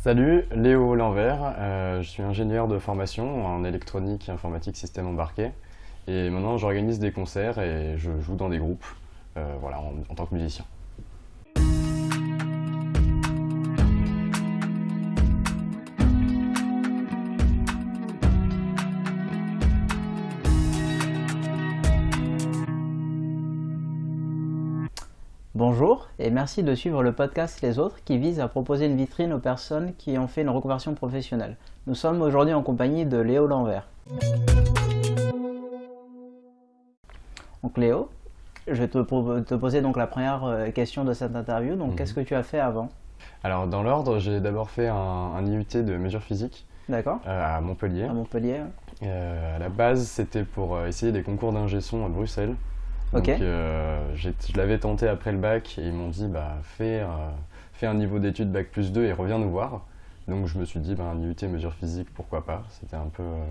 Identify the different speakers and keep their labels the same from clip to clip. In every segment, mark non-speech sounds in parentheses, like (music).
Speaker 1: Salut, Léo Lanvers, euh, je suis ingénieur de formation en électronique et informatique système embarqué et maintenant j'organise des concerts et je joue dans des groupes euh, voilà, en tant que musicien.
Speaker 2: Merci de suivre le podcast Les Autres qui vise à proposer une vitrine aux personnes qui ont fait une reconversion professionnelle. Nous sommes aujourd'hui en compagnie de Léo Lanvers. Donc Léo, je vais te, poser donc la première euh, question de cette interview. Donc
Speaker 1: Mhm.
Speaker 2: qu'est-ce que tu as fait avant?
Speaker 1: Alors dans l'ordre, j'ai d'abord fait un, un IUT de mesure physique
Speaker 2: D'accord
Speaker 1: euh, à Montpellier.
Speaker 2: À Montpellier
Speaker 1: Euh, à la base, c'était pour essayer des concours d'ingé son à Bruxelles. Donc, euh, je l'avais tenté après le bac et ils m'ont dit bah, fais, euh, fais un niveau d'études bac plus 2 et reviens nous voir. Donc je me suis dit bah, un IUT mesure physique, pourquoi pas. C'était un peu euh,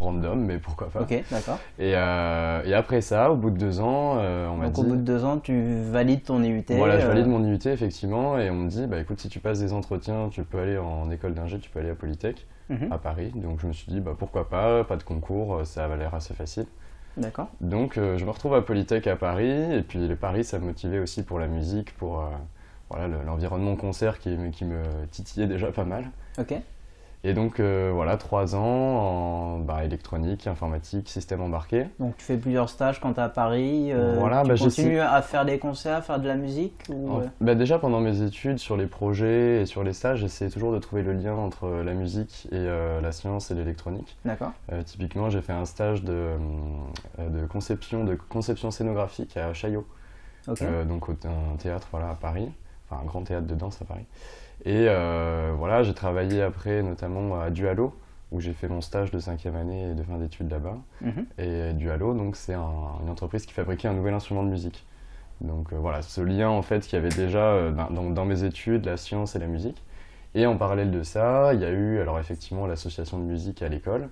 Speaker 1: random, mais pourquoi pas.
Speaker 2: Ok, d'accord.
Speaker 1: Et, et après ça, au bout de deux ans, on m'a
Speaker 2: Donc
Speaker 1: dit
Speaker 2: au bout de deux ans, tu valides ton IUT.
Speaker 1: voilà, je valide mon IUT effectivement et on me dit bah écoute si tu passes des entretiens, tu peux aller en école d'ingé, tu peux aller à Polytech
Speaker 2: mhm,
Speaker 1: à Paris. Donc je me suis dit bah pourquoi pas, pas de concours, ça avait l'air assez facile.
Speaker 2: D'accord.
Speaker 1: Donc euh, je me retrouve à Polytech à Paris, et puis le Paris ça me motivait aussi pour la musique, pour euh, voilà, le- l'environnement concert qui, me- qui me titillait déjà pas mal.
Speaker 2: Ok.
Speaker 1: Et donc euh, voilà, trois ans en bah, électronique, informatique, système embarqué.
Speaker 2: Donc tu fais plusieurs stages quand tu es à Paris. euh,
Speaker 1: Voilà,
Speaker 2: tu
Speaker 1: bah,
Speaker 2: continues à faire des concerts, à faire de la musique ou,
Speaker 1: En-
Speaker 2: euh,
Speaker 1: bah, déjà pendant mes études, sur les projets et sur les stages, j'essayais toujours de trouver le lien entre la musique et euh, la science et l'électronique.
Speaker 2: D'accord.
Speaker 1: Euh, typiquement, j'ai fait un stage de, euh, de conception, de conception scénographique à Chaillot. Euh, donc au- un théâtre voilà, à Paris, enfin un grand théâtre de danse à Paris. Et euh, voilà, j'ai travaillé après notamment à Dualo, où j'ai fait mon stage de cinquième année et de fin d'études là-bas.
Speaker 2: Mhm.
Speaker 1: Et Dualo, donc c'est un- une entreprise qui fabriquait un nouvel instrument de musique. Donc euh, voilà, ce lien en fait qu'il y avait déjà euh, dans, dans mes études, la science et la musique. Et en parallèle de ça, il y a eu alors effectivement l'association de musique à l'école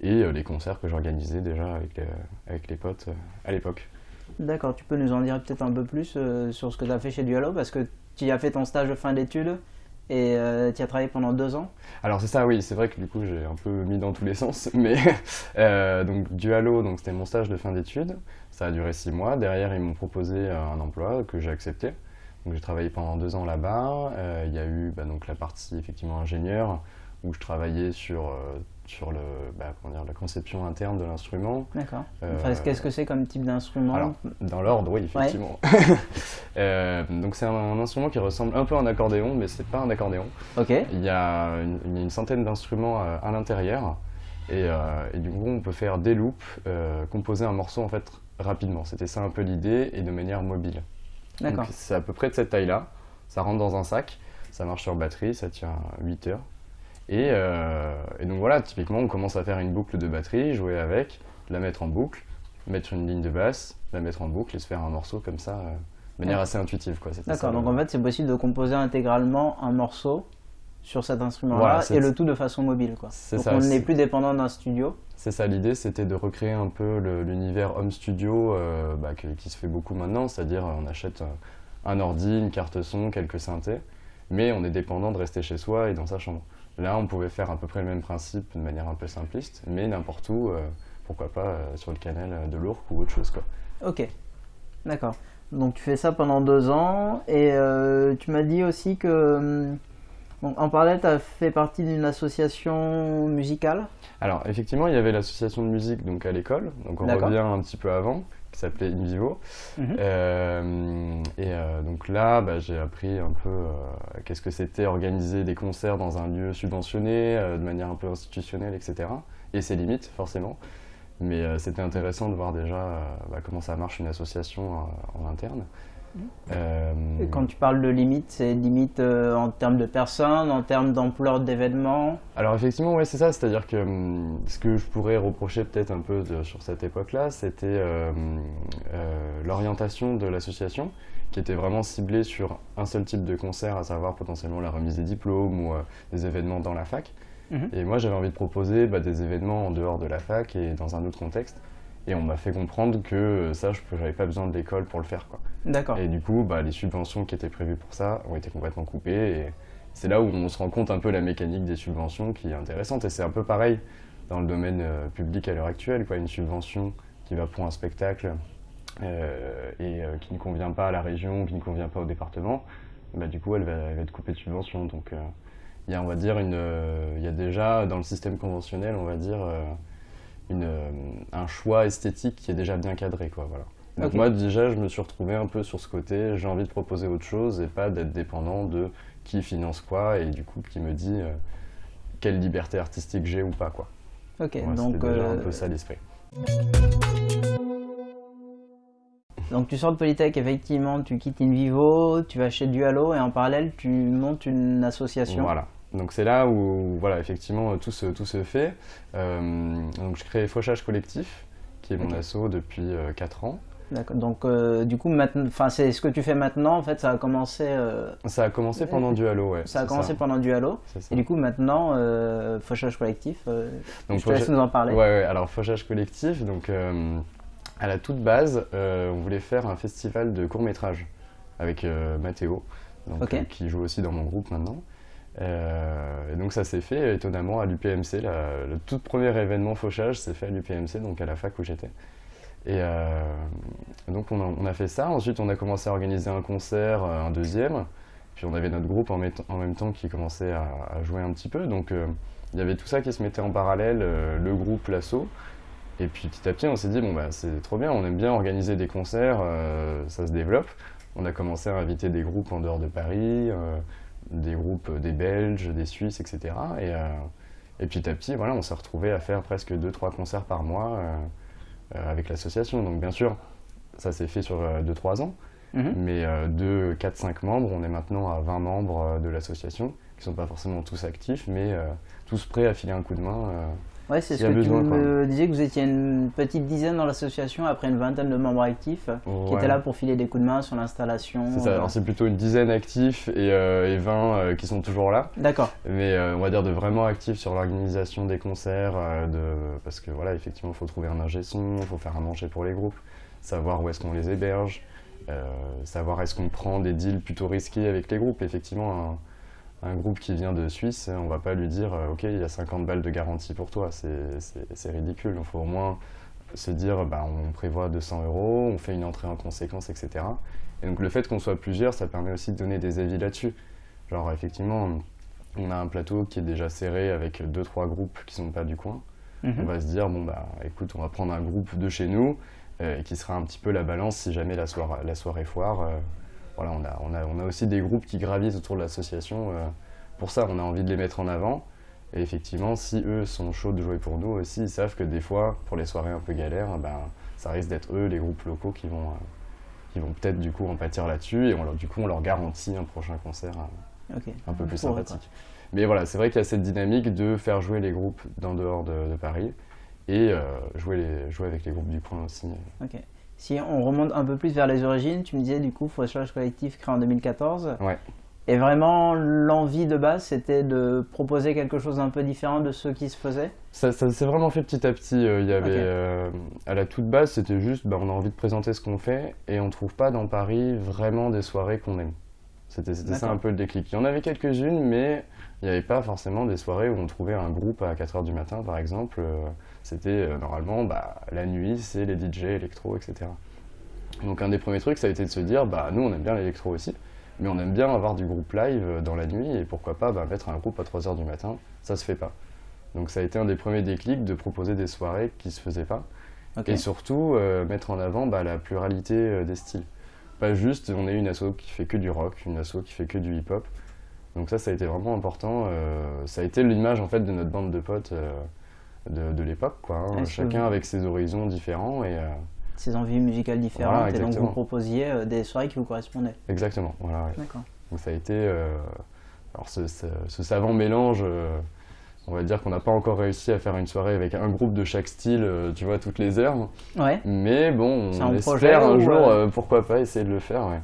Speaker 1: et euh, les concerts que j'organisais déjà avec les, avec les potes à l'époque.
Speaker 2: D'accord, tu peux nous en dire peut-être un peu plus euh, sur ce que tu as fait chez Dualo parce que tu as fait ton stage de fin d'études et tu y as travaillé pendant deux ans.
Speaker 1: Alors c'est ça, oui, c'est vrai que du coup j'ai un peu mis dans tous les sens, (laughs) mais euh, donc Dualo, donc c'était mon stage de fin d'études, ça a duré six mois. Derrière ils m'ont proposé euh, un emploi que j'ai accepté. Donc j'ai travaillé pendant deux ans là-bas. Euh, Il y a eu bah, donc la partie effectivement ingénieur où je travaillais sur euh, sur le bah, comment dire la conception interne de l'instrument.
Speaker 2: D'accord.
Speaker 1: Euh,
Speaker 2: Enfin, Qu'est-ce que c'est comme type d'instrument
Speaker 1: dans l'ordre, oui, effectivement. (laughs) Euh, donc c'est un, un instrument qui ressemble un peu à un accordéon, mais c'est pas un accordéon.
Speaker 2: Ok.
Speaker 1: Il y a une, centaine d'instruments euh, à l'intérieur et, euh, et du coup on peut faire des loops, euh, composer un morceau en fait rapidement. C'était ça un peu l'idée et de manière mobile.
Speaker 2: D'accord.
Speaker 1: C'est à peu près de cette taille-là. Ça rentre dans un sac, ça marche sur batterie, ça tient 8 heures. Et, euh, et donc voilà, typiquement on commence à faire une boucle de batterie, jouer avec, la mettre en boucle, mettre une ligne de basse, la mettre en boucle et se faire un morceau comme ça, euh, de manière
Speaker 2: Ouais.
Speaker 1: assez intuitive.
Speaker 2: D'accord. Donc en fait, c'est possible de composer intégralement un morceau sur cet instrument-là
Speaker 1: Voilà,
Speaker 2: et le tout de façon mobile. Quoi. Donc
Speaker 1: ça,
Speaker 2: on n'est plus dépendant d'un studio.
Speaker 1: C'est ça l'idée, c'était de recréer un peu l'univers home studio euh, bah, que- qui se fait beaucoup maintenant, c'est-à-dire on achète euh, un ordi, une carte son, quelques synthés, mais on est dépendant de rester chez soi et dans sa chambre. Là, on pouvait faire à peu près le même principe de manière un peu simpliste, mais n'importe où, euh, pourquoi pas euh, sur le canal euh, de l'Ourcq ou autre chose. Quoi.
Speaker 2: Ok. D'accord. Donc tu fais ça pendant deux ans et euh, tu m'as dit aussi que hum, donc, en parallèle, tu as fait partie d'une association musicale?
Speaker 1: Alors, effectivement, il y avait l'association de musique donc, à l'école, donc on revient un petit peu avant, qui s'appelait In Vivo.
Speaker 2: Mhm.
Speaker 1: Euh, et euh, donc là, bah, j'ai appris un peu euh, qu'est-ce que c'était organiser des concerts dans un lieu subventionné, de manière un peu institutionnelle, etc. Et ses limites, forcément. Mais c'était intéressant de voir déjà bah, comment ça marche une association en interne. Euh,
Speaker 2: Et quand tu parles de limites, c'est limite euh, en termes de personnes, en termes d'ampleur d'événements.
Speaker 1: Alors effectivement, ouais, c'est ça. C'est-à-dire que hum, ce que je pourrais reprocher peut-être un peu de- sur cette époque-là, c'était euh, l'orientation de l'association, qui était vraiment ciblée sur un seul type de concert, à savoir potentiellement la remise des diplômes ou des événements dans la fac.
Speaker 2: Mhm.
Speaker 1: Et moi, j'avais envie de proposer bah, des événements en dehors de la fac et dans un autre contexte. Et on m'a fait comprendre que ça, je n'avais pas besoin de l'école pour le faire. Quoi.
Speaker 2: D'accord.
Speaker 1: Et du coup, bah, les subventions qui étaient prévues pour ça ont été complètement coupées. Et c'est là où on se rend compte un peu la mécanique des subventions qui est intéressante. Et c'est un peu pareil dans le domaine euh, public à l'heure actuelle. Quoi. Une subvention qui va pour un spectacle euh, et euh, qui ne convient pas à la région, qui ne convient pas au département, bah, du coup, elle va, être coupée de subvention. Donc, il y a, on va dire, il y a déjà dans le système conventionnel, on va dire, un choix esthétique qui est déjà bien cadré. Donc moi déjà je me suis retrouvé un peu sur ce côté, j'ai envie de proposer autre chose et pas d'être dépendant de qui finance quoi et du coup qui me dit euh, quelle liberté artistique j'ai ou pas quoi.
Speaker 2: Ok, donc
Speaker 1: déjà un euh, peu ça l'esprit.
Speaker 2: Donc tu sors de Polytech, effectivement, tu quittes InVivo, tu vas chez Dualo et en parallèle tu montes une association.
Speaker 1: Voilà. Donc c'est là où voilà effectivement tout se, tout se fait. Euh, donc je crée Fauchage Collectif, qui est mon asso depuis 4 ans.
Speaker 2: D'accord. Donc, euh, du coup, enfin, c'est ce que tu fais maintenant. En fait, ça a commencé. Euh,
Speaker 1: ça a commencé pendant Dualo, ouais.
Speaker 2: Ça a commencé pendant Dualo. Et du coup, maintenant, euh, Fauchage collectif. Euh, donc, je te laisse nous en parler.
Speaker 1: Ouais, ouais. Alors, Fauchage collectif. Donc, à la toute base, on voulait faire un festival de court métrage avec Mathéo, qui joue aussi dans mon groupe maintenant. et donc ça s'est fait étonnamment à l'UPMC. Le tout premier événement Fauchage s'est fait à l'UPMC, donc à la fac où j'étais. Et euh, donc on a, fait ça. Ensuite, on a commencé à organiser un concert, euh, un deuxième. Puis on avait notre groupe en, même temps qui commençait à, jouer un petit peu. Donc euh, il y avait tout ça qui se mettait en parallèle, le groupe, l'assaut. Et puis petit à petit, on s'est dit, bon, bah, c'est trop bien, on aime bien organiser des concerts, ça se développe. On a commencé à inviter des groupes en dehors de Paris, des groupes des Belges, des Suisses, etc. Et, et petit à petit, voilà, on s'est retrouvé à faire presque 2-3 concerts par mois. Euh, avec l'association. Donc bien sûr, ça s'est fait sur 2-3 euh, ans, mhm. mais euh, de 4-5 membres, on est maintenant à 20 membres de l'association, qui ne sont pas forcément tous actifs, mais tous prêts à filer un coup de main.
Speaker 2: Ouais, c'est ce que tu me disais que vous étiez une petite dizaine dans l'association après une vingtaine de membres actifs qui étaient là pour filer des coups de main sur l'installation.
Speaker 1: C'est plutôt une dizaine actifs et, et 20 qui sont toujours là.
Speaker 2: D'accord.
Speaker 1: Mais on va dire de vraiment actifs sur l'organisation des concerts, de, parce que voilà, effectivement, il faut trouver un ingé son, il faut faire un manger pour les groupes, savoir où est-ce qu'on les héberge, euh, savoir est-ce qu'on prend des deals plutôt risqués avec les groupes. Effectivement, un groupe qui vient de Suisse, on va pas lui dire euh, ok il y a 50 balles de garantie pour toi, c'est ridicule. Il faut au moins se dire bah, on prévoit 200 euros, on fait une entrée en conséquence, etc. Et donc le fait qu'on soit plusieurs, ça permet aussi de donner des avis là-dessus. Genre effectivement, on a un plateau qui est déjà serré avec 2-3 groupes qui sont pas du coin. Mhm. On va se dire bon bah écoute on va prendre un groupe de chez nous euh, qui sera un petit peu la balance si jamais la, soirée, la soirée foire. Euh, voilà, on a, on, a, on a, aussi des groupes qui gravitent autour de l'association. Euh, pour ça, on a envie de les mettre en avant. Et effectivement, si eux sont chauds de jouer pour nous aussi, ils savent que des fois, pour les soirées un peu galères, ben, ça risque d'être eux, les groupes locaux, qui vont, euh, qui vont peut-être du coup en pâtir là-dessus. Et on, du coup, on leur garantit un prochain concert euh, un peu plus sympathique. Mais voilà, c'est vrai qu'il y a cette dynamique de faire jouer les groupes d'en dehors de, Paris et jouer, les, jouer avec les groupes du coin aussi.
Speaker 2: Si on remonte un peu plus vers les origines, tu me disais du coup Fauchage Collectif créé en 2014.
Speaker 1: Ouais.
Speaker 2: Et vraiment, l'envie de base, c'était de proposer quelque chose d'un peu différent de ce qui se faisait?
Speaker 1: Ça, s'est vraiment fait petit à petit. Euh, il y avait, euh, à la toute base, c'était juste, bah, on a envie de présenter ce qu'on fait et on ne trouve pas dans Paris vraiment des soirées qu'on aime. C'était ça un peu le déclic. Il y en avait quelques-unes, mais il n'y avait pas forcément des soirées où on trouvait un groupe à 4h du matin, par exemple. Euh, c'était euh, normalement bah, la nuit, c'est les DJ électro, etc. Donc un des premiers trucs, ça a été de se dire, bah nous on aime bien l'électro aussi, mais on aime bien avoir du groupe live euh, dans la nuit, et pourquoi pas bah, mettre un groupe à 3h du matin, ça se fait pas. Donc ça a été un des premiers déclics de proposer des soirées qui se faisaient pas, et surtout euh, mettre en avant bah, la pluralité des styles. Pas juste on est une asso qui fait que du rock, une asso qui fait que du hip-hop. Donc ça, ça a été vraiment important. ça a été l'image en fait de notre bande de potes de, l'époque, quoi. Hein. Chacun avec ses horizons différents et euh,
Speaker 2: ses envies musicales différentes. et donc vous proposiez euh, des soirées qui vous correspondaient.
Speaker 1: Exactement, voilà. D'accord. Donc ça a été euh, alors ce, savant mélange. on va dire qu'on n'a pas encore réussi à faire une soirée avec un groupe de chaque style, tu vois, toutes les heures.
Speaker 2: Ouais.
Speaker 1: Mais bon, on espère un jour, pourquoi pas, essayer de le faire. Ouais.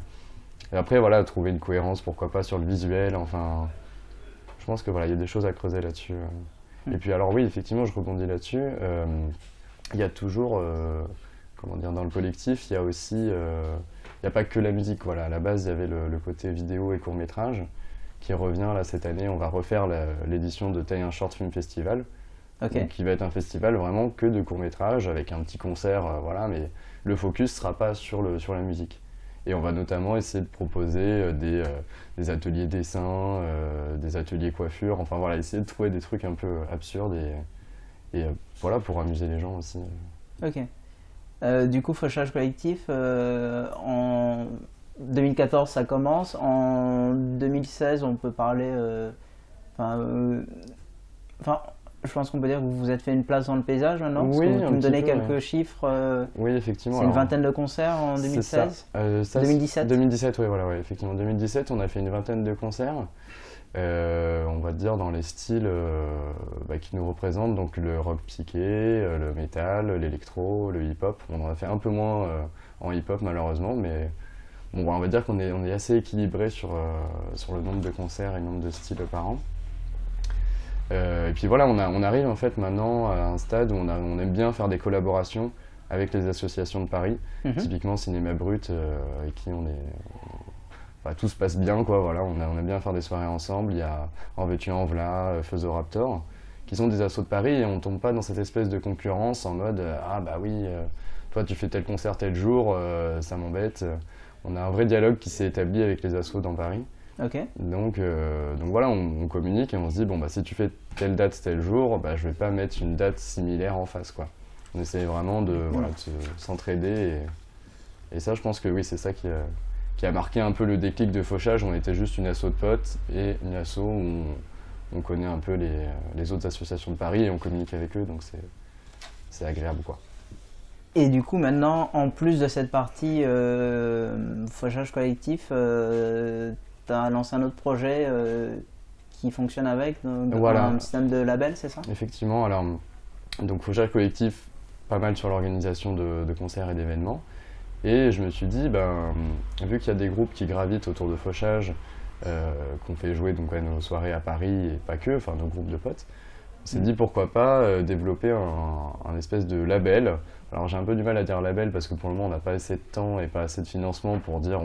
Speaker 1: Et après, voilà, trouver une cohérence, pourquoi pas, sur le visuel. Enfin, je pense que voilà, il y a des choses à creuser là-dessus. Et puis alors oui, effectivement, je rebondis là-dessus. Euh, il y a toujours, euh, comment dire, dans le collectif, il y a aussi, euh, il n'y a pas que la musique. Voilà, à la base, il y avait le, côté vidéo et court métrage. qui revient là cette année. On va refaire l'édition de Taille un Short Film Festival. qui va être un festival vraiment que de courts-métrages avec un petit concert, voilà, mais le focus sera pas sur, le, sur la musique. Et on va notamment essayer de proposer euh, des, euh, des, ateliers dessin, euh, des ateliers coiffure, enfin voilà, essayer de trouver des trucs un peu absurdes et, et voilà, pour amuser les gens aussi.
Speaker 2: Ok. du coup, Fauchage Collectif, en 2014 ça commence, en 2016 on peut parler... Enfin, je pense qu'on peut dire que vous vous êtes fait une place dans le paysage maintenant
Speaker 1: Oui,
Speaker 2: tu me donnais quelques chiffres. Euh,
Speaker 1: oui, effectivement.
Speaker 2: C'est une vingtaine de concerts en 2016 2017
Speaker 1: 2017, oui, voilà, ouais, effectivement. 2017, on a fait une vingtaine de concerts. Euh, on va dire dans les styles euh, bah, qui nous représentent, donc le rock psyché, le métal, l'électro, le hip-hop. On en a fait un peu moins en hip-hop malheureusement, mais bon, on va dire qu'on est, on est assez équilibré sur, sur le nombre de concerts et le nombre de styles par an. Euh, et puis voilà, on, arrive en fait maintenant à un stade où on, aime bien faire des collaborations avec les associations de Paris, mhm. typiquement Cinéma Brut, euh, avec qui on est... tout se passe bien, quoi, voilà, on, aime bien faire des soirées ensemble. Il y a En Veux-tu En V'là, euh, Raptor, qui sont des assos de Paris et on tombe pas dans cette espèce de concurrence en mode Ah bah oui, toi tu fais tel concert tel jour, ça m'embête. On a un vrai dialogue qui s'est établi avec les assos dans Paris. Donc, euh, donc voilà, on, communique et on se dit, bon, bah, si tu fais telle date tel jour, bah, je vais pas mettre une date similaire en face. Quoi. On essaie vraiment de, voilà, s'entraider. Et, et, ça, je pense que oui, c'est ça qui a, qui a, marqué un peu le déclic de Fauchage. On était juste une asso de potes et une asso où on, connaît un peu les, les, autres associations de Paris et on communique avec eux, donc c'est agréable. quoi.
Speaker 2: Et du coup, maintenant, en plus de cette partie euh, Fauchage collectif, euh, tu as lancé un autre projet euh, qui fonctionne avec, un système de label, c'est ça?
Speaker 1: Effectivement, alors, donc Fauchage Collectif, pas mal sur l'organisation de, concerts et d'événements. Et je me suis dit, ben, vu qu'il y a des groupes qui gravitent autour de Fauchage, euh, qu'on fait jouer donc, à nos soirées à Paris et pas que, enfin nos groupes de potes, on s'est mm. dit pourquoi pas euh, développer un, un, espèce de label. Alors j'ai un peu du mal à dire label parce que pour le moment on n'a pas assez de temps et pas assez de financement pour dire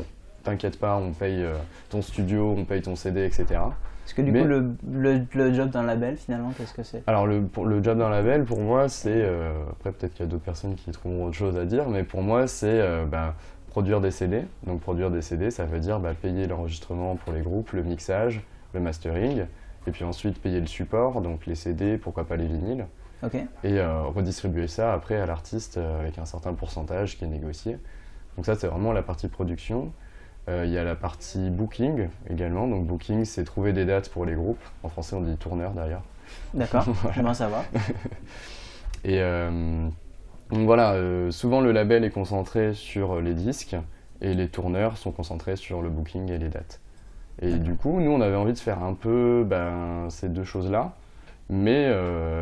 Speaker 1: t'inquiète pas, on paye euh, ton studio, on paye ton CD, etc.
Speaker 2: Parce que du coup, le, le, job d'un label, finalement, qu'est-ce que c'est?
Speaker 1: Alors, le, pour, le job d'un label, pour moi, c'est. Euh, après, peut-être qu'il y a d'autres personnes qui trouveront autre chose à dire, mais pour moi, c'est euh, bah, produire des CD. Donc, produire des CD, ça veut dire bah, payer l'enregistrement pour les groupes, le mixage, le mastering, et puis ensuite payer le support, donc les CD, pourquoi pas les vinyles. Et redistribuer ça après à l'artiste avec un certain pourcentage qui est négocié. Donc, ça, c'est vraiment la partie production. Euh, il y a la partie booking également. Donc booking, c'est trouver des dates pour les groupes. En français, on dit tourneur d'ailleurs.
Speaker 2: D'accord, (laughs) voilà. ça va. (laughs)
Speaker 1: Et euh, donc voilà, euh, souvent le label est concentré sur les disques et les tourneurs sont concentrés sur le booking et les dates. Et du coup, nous, on avait envie de faire un peu ben, ces deux choses-là, mais,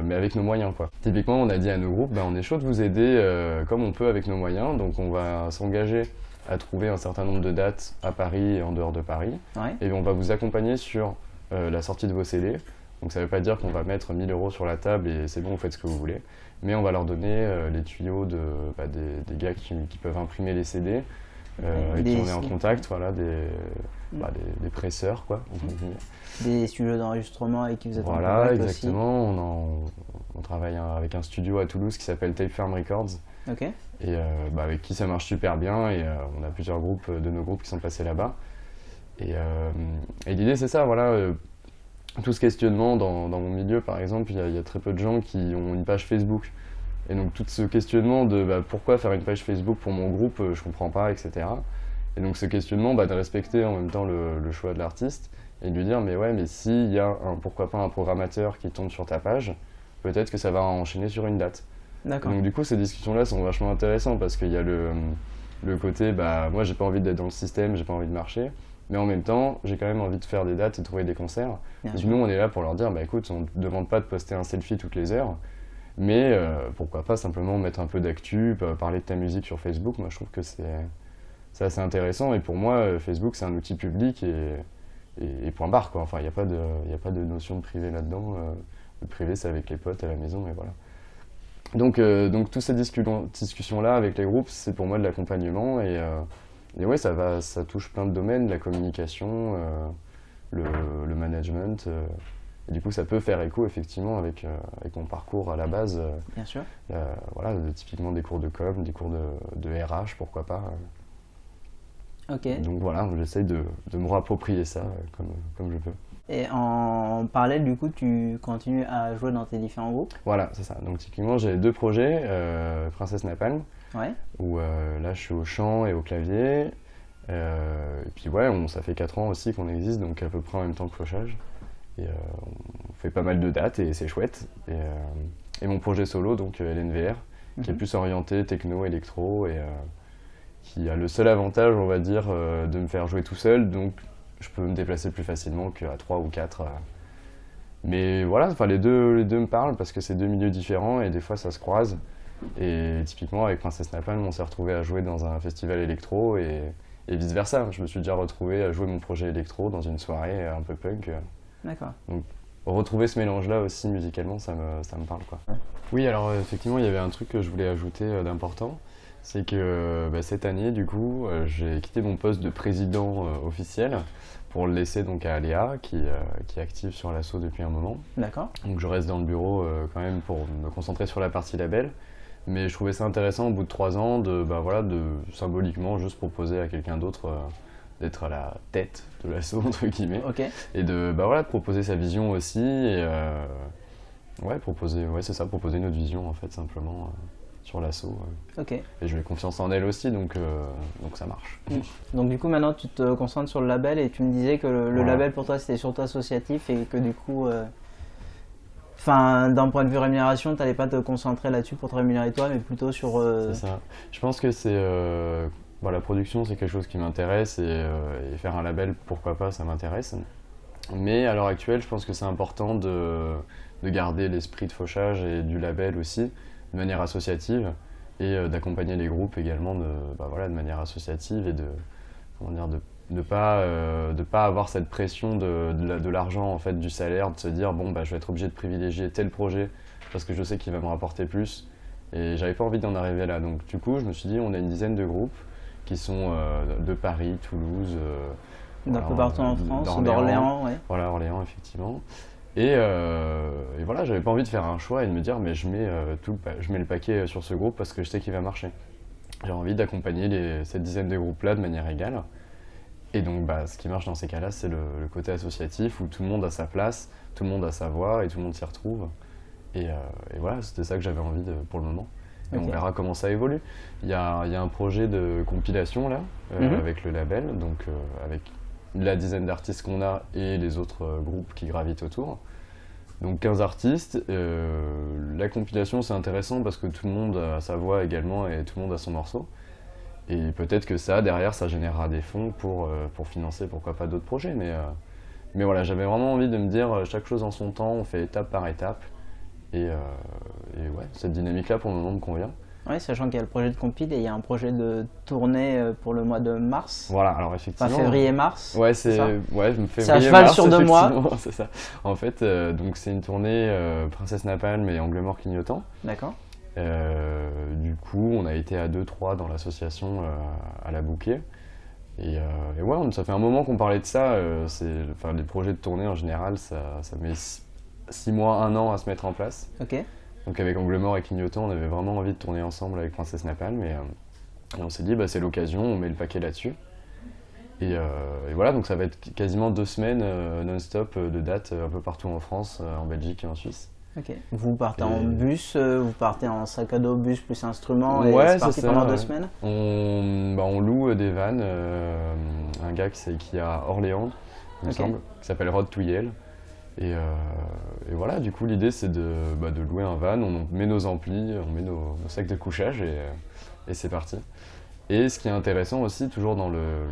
Speaker 1: mais avec nos moyens. Quoi. Typiquement, on a dit à nos groupes, ben, on est chaud de vous aider comme on peut avec nos moyens, donc on va s'engager à trouver un certain nombre de dates à Paris et en dehors de Paris. Et on va vous accompagner sur euh, la sortie de vos CD. Donc ça ne veut pas dire qu'on va mettre 1000 euros sur la table et c'est bon, vous faites ce que vous voulez. Mais on va leur donner euh, les tuyaux de, bah, des, gars qui, peuvent imprimer les CD, euh, avec qui on est en contact, voilà, des, mm. bah, des, presseurs, quoi.
Speaker 2: Des studios d'enregistrement avec qui vous êtes
Speaker 1: voilà,
Speaker 2: en contact
Speaker 1: exactement. On, on, travaille avec un studio à Toulouse qui s'appelle Tape Farm Records.
Speaker 2: Et
Speaker 1: euh, bah, avec qui ça marche super bien et euh, on a plusieurs groupes de nos groupes qui sont passés là-bas. Et, euh, l'idée c'est ça, voilà, tout ce questionnement dans, dans, mon milieu par exemple, il y, a très peu de gens qui ont une page Facebook. Et donc tout ce questionnement de bah, pourquoi faire une page Facebook pour mon groupe, je comprends pas, etc. Et donc ce questionnement bah, de respecter en même temps le, choix de l'artiste et de lui dire mais ouais mais s'il y a pourquoi pas un programmateur qui tombe sur ta page, peut-être que ça va enchaîner sur une date. Donc du coup, ces discussions-là sont vachement intéressantes parce qu'il y a le, le côté, bah, moi j'ai pas envie d'être dans le système, j'ai pas envie de marcher, mais en même temps, j'ai quand même envie de faire des dates et de trouver des concerts. et nous, on est là pour leur dire, bah écoute, on ne demande pas de poster un selfie toutes les heures, mais euh, pourquoi pas simplement mettre un peu d'actu, parler de ta musique sur Facebook. Moi, je trouve que c'est assez intéressant. Et pour moi, euh, Facebook, c'est un outil public et, et, point barre. Quoi. Enfin, il n'y a, pas de, a pas de notion de privé là-dedans. Euh, le privé, c'est avec les potes à la maison, et voilà. Donc, euh, donc toutes ces discussions-là avec les groupes, c'est pour moi de l'accompagnement. Et, euh, et ouais, ça, va, ça touche plein de domaines, la communication, euh, le, le management. euh, et du coup, ça peut faire écho effectivement avec, avec mon parcours à la base.
Speaker 2: Bien sûr.
Speaker 1: voilà, typiquement des cours de com, des cours de, de RH, pourquoi pas.
Speaker 2: Ok.
Speaker 1: Donc voilà, j'essaye de, de me réapproprier ça comme, comme je peux.
Speaker 2: Et en parallèle, du coup, tu continues à jouer dans tes différents groupes
Speaker 1: Voilà, c'est ça. Donc typiquement, j'ai deux projets, euh, Princesse Napalm,
Speaker 2: Ouais.
Speaker 1: où euh, là je suis au chant et au clavier. Euh, et puis ouais, on, ça fait 4 ans aussi qu'on existe, donc à peu près en même temps que Fauchage. Et on fait pas mal de dates et c'est chouette. Et, et mon projet solo, donc LNVR, qui est
Speaker 2: Mhm.
Speaker 1: plus orienté techno, électro, et qui a le seul avantage, on va dire, de me faire jouer tout seul, donc je peux me déplacer plus facilement qu'à 3 ou 4. euh. Mais voilà, enfin, les, deux, les deux me parlent parce que c'est deux milieux différents et des fois ça se croise. Et typiquement avec Princesse Napalm, on s'est retrouvé à jouer dans un festival électro et, et vice versa. Je me suis déjà retrouvé à jouer mon projet électro dans une soirée un peu punk.
Speaker 2: D'accord.
Speaker 1: Retrouver ce mélange-là aussi musicalement, ça me, ça me parle. Quoi. Oui, alors effectivement, il y avait un truc que je voulais ajouter euh, d'important. C'est que euh, bah, cette année, du coup, euh, j'ai quitté mon poste de président euh, officiel pour le laisser donc à Aléa, qui, euh, qui est active sur l'assaut depuis un moment.
Speaker 2: D'accord.
Speaker 1: Donc je reste dans le bureau quand même pour me concentrer sur la partie label. Mais je trouvais ça intéressant au bout de trois ans de, bah, voilà, de symboliquement juste proposer à quelqu'un d'autre d'être à la tête de l'assaut, (laughs) entre guillemets.
Speaker 2: Ok.
Speaker 1: Et de, bah, voilà, de proposer sa vision aussi. Et ouais, proposer, ouais, c'est ça, proposer notre vision en fait, simplement sur l'assaut.
Speaker 2: Ok.
Speaker 1: Et je mets confiance en elle aussi, donc, euh, donc ça marche.
Speaker 2: Donc du coup maintenant tu te concentres sur le label et tu me disais que le, label pour toi c'était surtout associatif et que du coup, euh, d'un point de vue rémunération, tu n'allais pas te concentrer là-dessus pour te rémunérer toi, mais plutôt sur. euh,
Speaker 1: C'est ça. Je pense que c'est. bon, la production, c'est quelque chose qui m'intéresse et, et faire un label, pourquoi pas, ça m'intéresse. Mais à l'heure actuelle, je pense que c'est important de, de garder l'esprit de fauchage et du label aussi, de manière associative, et euh, d'accompagner les groupes également de, bah, voilà, de manière associative et de comment dire, de ne pas, euh, de pas avoir cette pression de, de la- de l'argent, en fait, du salaire, de se dire bon, bah, je vais être obligé de privilégier tel projet parce que je sais qu'il va me rapporter plus. Et j'avais pas envie d'en arriver là. Donc du coup, je me suis dit, on a une dizaine de groupes qui sont euh, de Paris, Toulouse,
Speaker 2: d'un
Speaker 1: voilà,
Speaker 2: peu partout en France, d'Orléans, ouais.
Speaker 1: voilà, Orléans, effectivement. Et, euh, et voilà, j'avais pas envie de faire un choix et de me dire, mais je mets, euh, tout je mets le paquet sur ce groupe parce que je sais qu'il va marcher. J'ai envie d'accompagner cette dizaine de groupes-là de manière égale. Et donc, bah, ce qui marche dans ces cas-là, c'est le, le côté associatif où tout le monde a sa place, tout le monde a sa voix et tout le monde s'y retrouve. Et, euh, et voilà, c'était ça que j'avais envie de, pour le moment. Et on verra comment ça évolue. Il y a, il y a un projet de compilation là, euh,
Speaker 2: Mhm.
Speaker 1: avec le label, donc euh, avec la dizaine d'artistes qu'on a et les autres euh, groupes qui gravitent autour. Donc 15 artistes. Euh, la compilation c'est intéressant parce que tout le monde a sa voix également et tout le monde a son morceau. Et peut-être que ça, derrière, ça générera des fonds pour, euh, financer pourquoi pas d'autres projets. Mais, voilà, j'avais vraiment envie de me dire chaque chose en son temps, on fait étape par étape. Et, et ouais, cette dynamique-là pour le moment me convient.
Speaker 2: Ouais, sachant qu'il y a le projet de compil et il y a un projet de tournée euh, pour le mois de mars,
Speaker 1: Voilà, alors
Speaker 2: enfin
Speaker 1: effectivement.
Speaker 2: février-mars.
Speaker 1: Ouais,
Speaker 2: c'est
Speaker 1: ouais, je me fais
Speaker 2: C'est à cheval sur deux mois. (laughs)
Speaker 1: c'est ça. En fait, euh, donc c'est une tournée euh, Princesse Napalm et Angle Mort Clignotant.
Speaker 2: D'accord.
Speaker 1: Euh, du coup, on a été à 2-3 dans l'association à la bouquet. Et, et ouais, ça fait un moment qu'on parlait de ça. enfin, les projets de tournée en général, ça, ça met 6 mois, 1 an à se mettre en place.
Speaker 2: Ok.
Speaker 1: Donc avec Angle Mort et Clignotant, on avait vraiment envie de tourner ensemble avec Princesse Napalm. Et, euh, et on s'est dit, bah, c'est l'occasion, on met le paquet là-dessus. Et, euh, et voilà, donc ça va être quasiment deux semaines euh, non-stop euh, de dates euh, un peu partout en France, euh, en Belgique et en Suisse.
Speaker 2: Ok. Vous partez en bus, euh, vous partez en sac à dos, bus plus instrument et
Speaker 1: Ouais,
Speaker 2: c'est parti
Speaker 1: ça,
Speaker 2: pendant
Speaker 1: ouais.
Speaker 2: deux semaines.
Speaker 1: On, bah, on loue euh, des vannes, euh, un gars qui, est à Orléans, il me semble, qui s'appelle Rod to Yale. Et, euh, et voilà, du coup, l'idée c'est de, bah, de louer un van, on met nos amplis, on met nos, nos sacs de couchage et, euh, et c'est parti. Et ce qui est intéressant aussi, toujours dans le-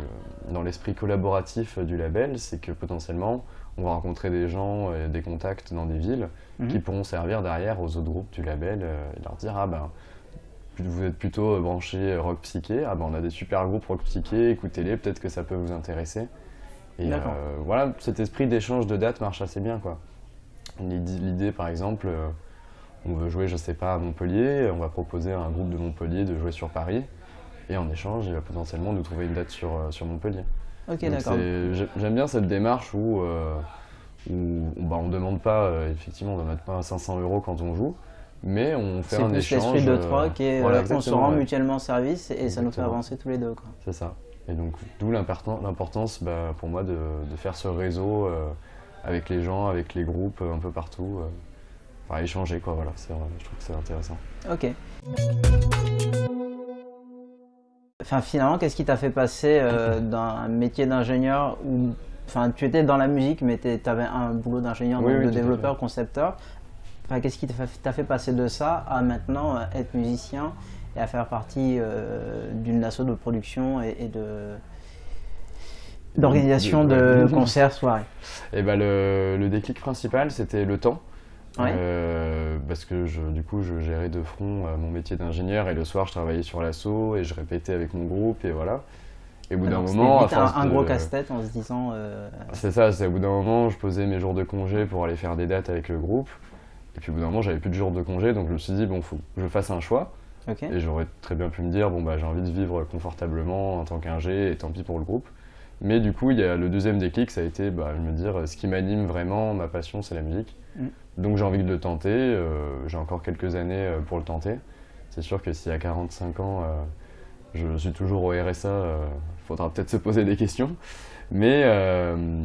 Speaker 1: dans l'esprit collaboratif du label, c'est que potentiellement, on va rencontrer des gens et des contacts dans des villes
Speaker 2: Mhm.
Speaker 1: qui pourront servir derrière aux autres groupes du label euh, et leur dire Ah ben, vous êtes plutôt branché rock psyché, ah ben on a des super groupes rock psyché, écoutez-les, peut-être que ça peut vous intéresser. Et euh, voilà, cet esprit d'échange de dates marche assez bien quoi. L'idée, par exemple, euh, on veut jouer, je sais pas, à Montpellier, on va proposer à un groupe de Montpellier de jouer sur Paris, et en échange, il va potentiellement nous trouver une date sur, euh, sur Montpellier.
Speaker 2: Ok, d'accord.
Speaker 1: c'est- J'aime bien cette démarche où, euh, où bah, on ne demande pas, effectivement, on ne mettre pas 500 euros quand on joue, mais on fait
Speaker 2: C'est
Speaker 1: un
Speaker 2: plus
Speaker 1: échange.
Speaker 2: l'esprit de troc et
Speaker 1: voilà,
Speaker 2: on se rend
Speaker 1: ouais.
Speaker 2: mutuellement service et ça nous fait avancer tous les deux.
Speaker 1: C'est ça. Et donc, d'où l'importan- l'importance bah, pour moi de, de faire ce réseau euh, avec les gens, avec les groupes, euh, un peu partout. euh, Enfin, échanger, quoi, voilà. Je trouve que c'est intéressant.
Speaker 2: Ok. Enfin, finalement, qu'est-ce qui t'a fait passer (clears throat) d'un métier d'ingénieur où enfin, tu étais dans la musique, mais tu avais un boulot d'ingénieur,
Speaker 1: Oui,
Speaker 2: de développeur, concepteur. Enfin, qu'est-ce qui t'a fait, passer de ça à maintenant être musicien et à faire partie euh, d'une asso de production et, et de d'organisation
Speaker 1: De-
Speaker 2: concerts, soirées
Speaker 1: Et bah, le, le déclic principal, c'était le temps.
Speaker 2: Ouais.
Speaker 1: Euh, parce que je, du coup, je gérais de front euh, mon métier d'ingénieur et le soir, je travaillais sur l'assaut et je répétais avec mon groupe et voilà. Et au bout d'un moment, à
Speaker 2: vite un,
Speaker 1: force
Speaker 2: un gros casse-tête en se disant euh,
Speaker 1: C'est ça, c'est au bout d'un moment, je posais mes jours de congé pour aller faire des dates avec le groupe. Et puis au bout d'un moment, j'avais plus de jours de congé, donc je me suis dit, bon, faut que je fasse un choix. Et j'aurais très bien pu me dire, bon, bah, j'ai envie de vivre confortablement en tant qu'ingé, et tant pis pour le groupe. Mais du coup, il y a le deuxième déclic, ça a été bah, de me dire, ce qui m'anime vraiment, ma passion, c'est la musique.
Speaker 2: Mm.
Speaker 1: Donc j'ai envie de le tenter, euh, j'ai encore quelques années euh, pour le tenter. C'est sûr que si à 45 ans, euh, je suis toujours au RSA, euh, faudra peut-être se poser des questions. Mais,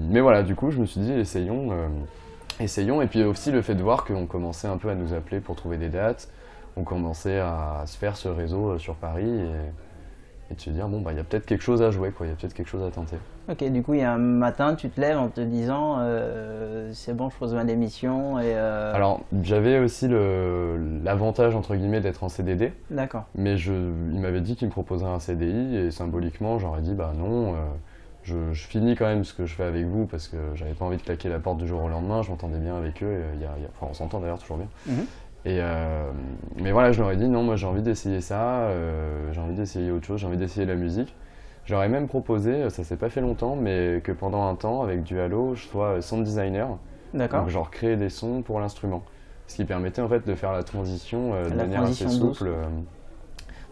Speaker 1: mais voilà, du coup, je me suis dit, essayons. essayons. Et puis aussi le fait de voir qu'on commençait un peu à nous appeler pour trouver des dates. On commençait à se faire ce réseau euh, sur Paris et, et de se dire, bon, bah, il y a peut-être quelque chose à jouer, quoi. Il y a peut-être quelque chose à tenter.
Speaker 2: Ok, du coup, il y a un matin, tu te lèves en te disant euh, c'est bon, je pose ma démission et. euh,
Speaker 1: Alors, j'avais aussi l'avantage, entre guillemets, d'être en CDD.
Speaker 2: D'accord.
Speaker 1: Mais je, il m'avait dit qu'il me proposerait un CDI et symboliquement, j'aurais dit bah non, euh, je, je finis quand même ce que je fais avec vous parce que j'avais pas envie de claquer la porte du jour au lendemain, je m'entendais bien avec eux, et a- y a- enfin on s'entend d'ailleurs toujours bien.
Speaker 2: Mhm.
Speaker 1: Et euh, mais voilà, je leur ai dit non, moi j'ai envie d'essayer ça, euh, j'ai envie d'essayer autre chose, j'ai envie d'essayer la musique. J'aurais même proposé, ça s'est pas fait longtemps, mais que pendant un temps, avec du Halo, je sois sound designer,
Speaker 2: D'accord.
Speaker 1: donc genre créer des sons pour l'instrument. Ce qui permettait en fait de faire la transition euh, de
Speaker 2: La
Speaker 1: manière assez
Speaker 2: transition
Speaker 1: souple. euh.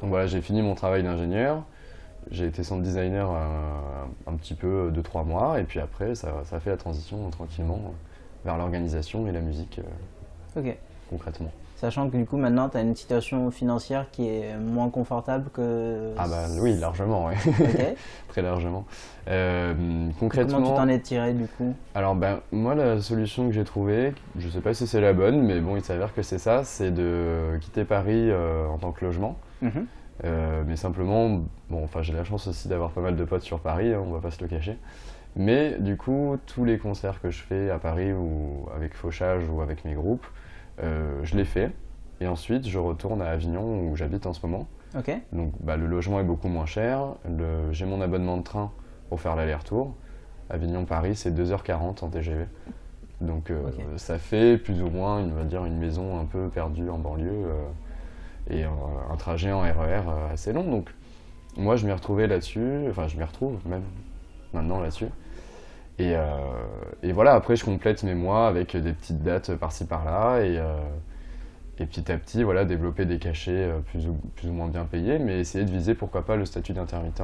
Speaker 1: Donc voilà, j'ai fini mon travail d'ingénieur, j'ai été sound designer euh, un petit peu de trois mois, et puis après ça, ça fait la transition euh, tranquillement euh, vers l'organisation et la musique euh,
Speaker 2: Ok.
Speaker 1: Concrètement.
Speaker 2: Sachant que du coup, maintenant, tu as une situation financière qui est moins confortable que.
Speaker 1: Ah bah oui, largement.
Speaker 2: Ok. (laughs)
Speaker 1: très largement. Euh, concrètement,
Speaker 2: Comment tu t'en es tiré du coup?
Speaker 1: Alors ben moi la solution que j'ai trouvée, je sais pas si c'est la bonne, mais bon il s'avère que c'est ça, c'est de quitter Paris euh, en tant que logement.
Speaker 2: Mhm.
Speaker 1: Euh, mais simplement, bon enfin j'ai la chance aussi d'avoir pas mal de potes sur Paris, hein, on va pas se le cacher. Mais du coup tous les concerts que je fais à Paris ou avec Fauchage ou avec mes groupes, euh, je les fais. Et ensuite je retourne à Avignon où j'habite en ce moment. Donc bah, le logement est beaucoup moins cher, le- j'ai mon abonnement de train pour faire l'aller-retour. Avignon-Paris, c'est 2h40 en TGV. Donc euh, ça fait plus ou moins, on va dire, une maison un peu perdue en banlieue euh, et euh, un trajet en RER euh, assez long. Donc moi je m'y retrouvais là-dessus, enfin je m'y retrouve même maintenant là-dessus. Et, euh, et voilà, après je complète mes mois avec des petites dates par-ci par-là et, euh, et petit à petit voilà, développer des cachets euh, plus ou, plus ou moins bien payés, mais essayer de viser pourquoi pas le statut d'intermittent,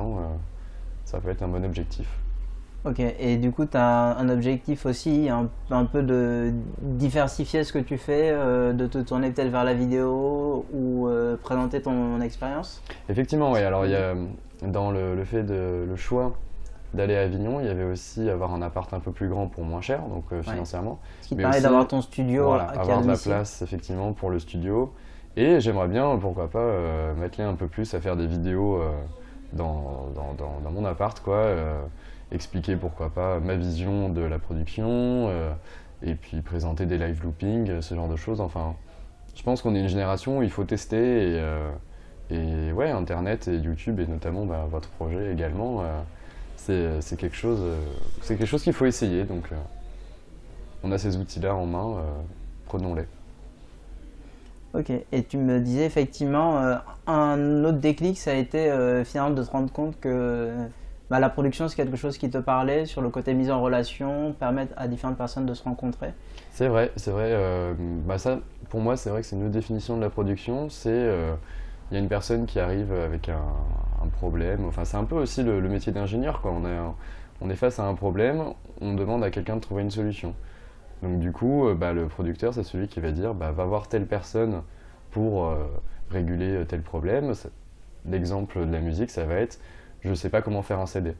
Speaker 1: ça peut être un bon objectif.
Speaker 2: Ok. Et du coup, tu as un objectif aussi, un, un peu de diversifier ce que tu fais, euh, de te tourner peut-être vers la vidéo ou euh, présenter ton expérience?
Speaker 1: Effectivement, oui, alors il y a dans le, le fait de le choix d'aller à Avignon, il y avait aussi avoir un appart un peu plus grand pour moins cher, donc euh, financièrement.
Speaker 2: Ce qui permet d'avoir ton studio
Speaker 1: Voilà, avoir de la place effectivement pour le studio. Et j'aimerais bien, pourquoi pas, euh, m'atteler un peu plus à faire des vidéos euh, dans, dans, dans- dans mon appart, quoi. euh, expliquer pourquoi pas ma vision de la production, et puis présenter des live looping, ce genre de choses. Enfin, je pense qu'on est une génération où il faut tester et, et ouais, Internet et YouTube et notamment bah, votre projet également, c'est c'est quelque chose, euh, c'est quelque chose qu'il faut essayer. Donc, euh, on a ces outils-là en main, euh, prenons-les.
Speaker 2: Ok, et tu me disais effectivement, euh, un autre déclic, ça a été euh, finalement de te rendre compte que bah, la production, c'est quelque chose qui te parlait sur le côté mise en relation, permettre à différentes personnes de se rencontrer.
Speaker 1: C'est vrai, c'est vrai. euh, bah ça, pour moi, c'est vrai que c'est une autre définition de la production. C'est euh, il y a une personne qui arrive avec un, un problème. Enfin, c'est un peu aussi le, le métier d'ingénieur. On, a- on est face à un problème, on demande à quelqu'un de trouver une solution. Donc du coup, euh, bah, le producteur, c'est celui qui va dire, bah, va voir telle personne pour euh, réguler euh, tel problème. L'exemple de la musique, ça va être, je ne sais pas comment faire un CD.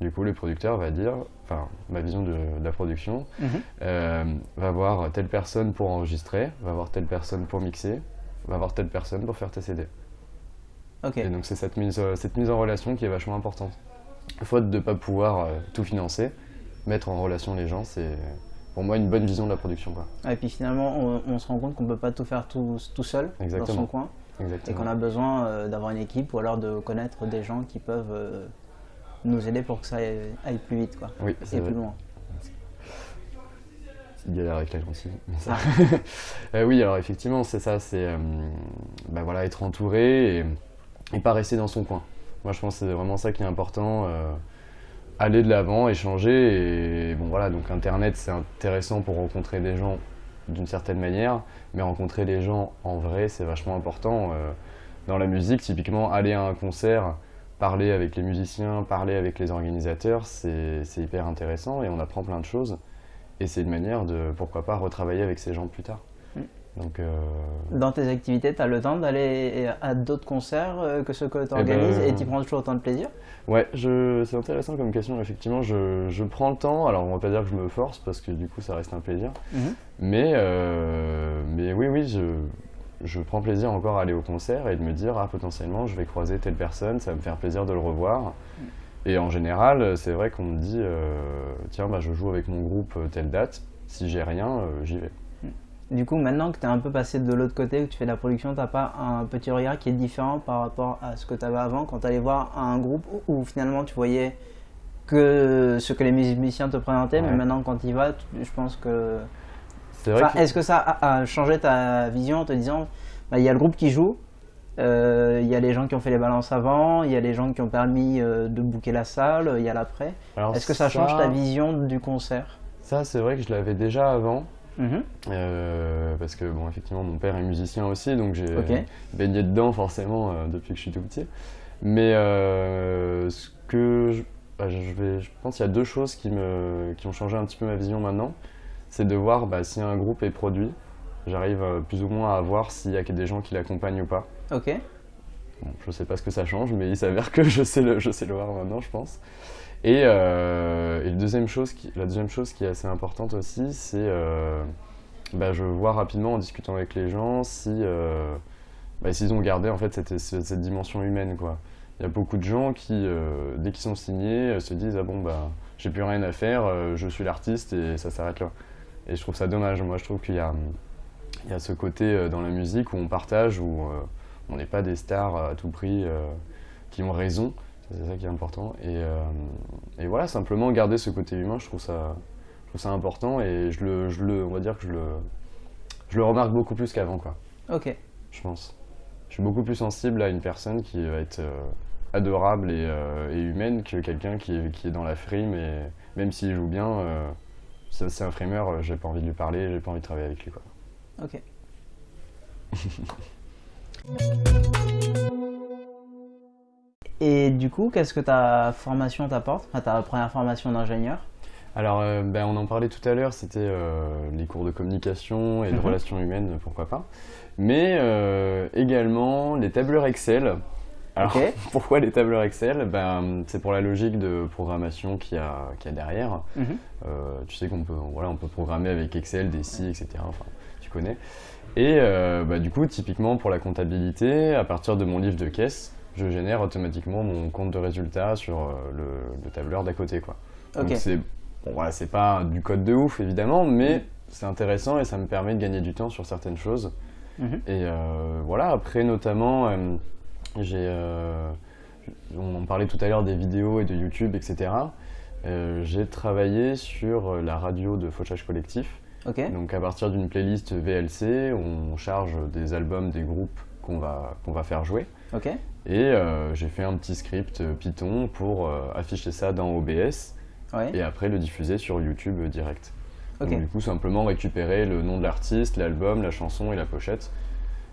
Speaker 1: Du coup, le producteur va dire, enfin, ma vision de, de la production,
Speaker 2: Mhm.
Speaker 1: euh, va voir telle personne pour enregistrer, va voir telle personne pour mixer, va voir telle personne pour faire tes CD.
Speaker 2: Ok.
Speaker 1: Et donc c'est cette mise, euh, cette mise en relation qui est vachement importante. Faute de ne pas pouvoir euh, tout financer, mettre en relation les gens, c'est pour moi une bonne vision de la production. Quoi.
Speaker 2: Et puis finalement, on, on se rend compte qu'on peut pas tout faire tout, tout seul dans son coin et
Speaker 1: Exactement.
Speaker 2: qu'on a besoin euh, d'avoir une équipe ou alors de connaître des gens qui peuvent euh, nous aider pour que ça aille, aille plus vite quoi,
Speaker 1: Oui, c'est
Speaker 2: et plus loin.
Speaker 1: Petite galère avec la gentille. mais (laughs) Euh, oui, alors effectivement, c'est ça, c'est euh, bah voilà, être entouré et, pas rester dans son coin. Moi, je pense que c'est vraiment ça qui est important. euh, aller de l'avant, échanger. Et bon, voilà, donc Internet, c'est intéressant pour rencontrer des gens d'une certaine manière, mais rencontrer les gens en vrai, c'est vachement important. euh, dans la musique, typiquement, aller à un concert, parler avec les musiciens, parler avec les organisateurs, c'est hyper intéressant et on apprend plein de choses. Et c'est une manière de, pourquoi pas, retravailler avec ces gens plus tard.
Speaker 2: Mm.
Speaker 1: Donc, euh,
Speaker 2: Dans tes activités, tu as le temps d'aller à d'autres concerts euh, que ceux que tu organises
Speaker 1: ben,
Speaker 2: et tu prends toujours autant de plaisir?
Speaker 1: Ouais, je, c'est intéressant comme question. Effectivement, je, je prends le temps. Alors, on va pas dire que je me force parce que du coup, ça reste un plaisir.
Speaker 2: Mhm.
Speaker 1: Mais, euh, mais oui, oui, je, je prends plaisir encore à aller au concert et de me dire, ah, potentiellement, je vais croiser telle personne, ça va me faire plaisir de le revoir. Et en général, c'est vrai qu'on me dit, euh, tiens, bah, je joue avec mon groupe euh, telle date. Si j'ai rien, euh, j'y vais.
Speaker 2: Du coup, maintenant que tu es un peu passé de l'autre côté, que tu fais de la production, t'as pas un petit regard qui est différent par rapport à ce que tu avais avant quand tu allais voir un groupe où, où finalement tu voyais que ce que les musiciens te présentaient, mais maintenant quand tu y vas, tu- je pense que.
Speaker 1: C'est vrai
Speaker 2: Enfin,
Speaker 1: que-
Speaker 2: Est-ce que ça a, a changé ta vision en te disant bah, il y a le groupe qui joue, euh, il y a les gens qui ont fait les balances avant, il y a les gens qui ont permis euh, de booker la salle, il y a l'après. Est-ce que ça change ta vision du concert?
Speaker 1: Ça, c'est vrai que je l'avais déjà avant.
Speaker 2: Mhm.
Speaker 1: Euh, parce que bon effectivement mon père est musicien aussi donc j'ai euh, baigné dedans forcément euh, depuis que je suis tout petit mais euh, ce que je, bah, je vais je pense qu'il y a deux choses qui me qui ont changé un petit peu ma vision maintenant c'est de voir bah, si un groupe est produit j'arrive euh, plus ou moins à voir s'il y a des gens qui l'accompagnent ou pas
Speaker 2: Ok.
Speaker 1: Bon, je sais pas ce que ça change, mais il s'avère que (laughs) je sais le, je sais le voir maintenant, je pense. Et, euh, et deuxième chose qui, la deuxième chose qui est assez importante aussi, c'est euh, bah, je vois rapidement en discutant avec les gens si euh, bah, s'ils ont gardé en fait cette, cette, dimension humaine quoi. Il y a beaucoup de gens qui, euh, dès qu'ils sont signés, se disent ah bon bah j'ai plus rien à faire, je suis l'artiste et ça s'arrête là. Et je trouve ça dommage. Moi je trouve qu'il y a, il y a ce côté euh, dans la musique où on partage, où euh, on n'est pas des stars à tout prix euh, qui ont raison, c'est ça qui est important. Et, et voilà, simplement garder ce côté humain, je trouve ça, je trouve ça important et je le, je le, on va dire que je le, je le remarque beaucoup plus qu'avant, quoi,
Speaker 2: Ok.
Speaker 1: je pense. Je suis beaucoup plus sensible à une personne qui va être adorable et, euh, et humaine que quelqu'un qui est, qui est dans la frime et même s'il joue bien, euh, c'est un frimeur, j'ai pas envie de lui parler, j'ai pas envie de travailler avec lui, quoi.
Speaker 2: Ok. (laughs) Et du coup, qu'est-ce que ta formation t'apporte? Enfin, ta première formation d'ingénieur?
Speaker 1: Alors, euh, ben, on en parlait tout à l'heure, c'était euh, les cours de communication et de
Speaker 2: Mhm.
Speaker 1: relations humaines, pourquoi pas. Mais euh, également les tableurs Excel. Alors,
Speaker 2: Ok. (laughs)
Speaker 1: pourquoi les tableurs Excel? Ben, C'est pour la logique de programmation qu'il y a, qu'il y a derrière.
Speaker 2: Mhm.
Speaker 1: Euh, tu sais qu'on peut, voilà, on peut programmer avec Excel, des si, etc. Enfin, tu connais. Et euh, bah, du coup, typiquement pour la comptabilité, à partir de mon livre de caisse, je génère automatiquement mon compte de résultat sur euh, le, le tableur d'à côté. Quoi. Donc c'est bon, voilà, c'est pas du code de ouf évidemment, mais c'est intéressant et ça me permet de gagner du temps sur certaines choses.
Speaker 2: Mhm.
Speaker 1: Et euh, voilà, après notamment, euh, j'ai, euh, on en parlait tout à l'heure des vidéos et de YouTube, etc. J'ai travaillé sur la radio de Fauchage Collectif. Donc à partir d'une playlist VLC, on charge des albums des groupes qu'on va, qu'on va faire jouer. Et euh, j'ai fait un petit script euh, Python pour euh, afficher ça dans OBS
Speaker 2: Ouais.
Speaker 1: et après le diffuser sur YouTube direct. Donc du coup simplement récupérer le nom de l'artiste, l'album, la chanson et la pochette.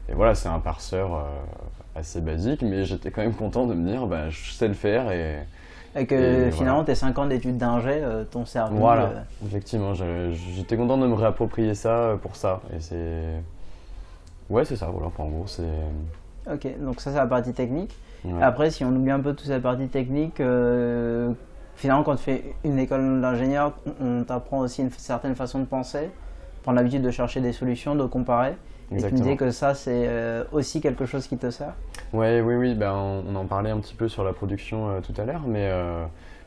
Speaker 1: Et voilà, c'est un parseur euh, assez basique, mais j'étais quand même content de me dire, bah, je sais le faire et,
Speaker 2: Et que finalement, tes 5 ans d'études d'ingé euh, t'ont servi.
Speaker 1: Voilà,
Speaker 2: euh,
Speaker 1: effectivement, j'étais content de me réapproprier ça pour ça. Et c'est. Ouais, c'est ça, voilà, en gros, c'est.
Speaker 2: Ok, donc ça, c'est la partie technique. Après, si on oublie un peu toute cette partie technique, euh, finalement, quand tu fais une école d'ingénieur, on t'apprend aussi une certaine façon de penser, prendre l'habitude de chercher des solutions, de comparer. Et tu me que ça, c'est euh, aussi quelque chose qui te sert?
Speaker 1: Ouais, Oui, oui, ben, on, en parlait un petit peu sur la production euh, tout à l'heure, mais,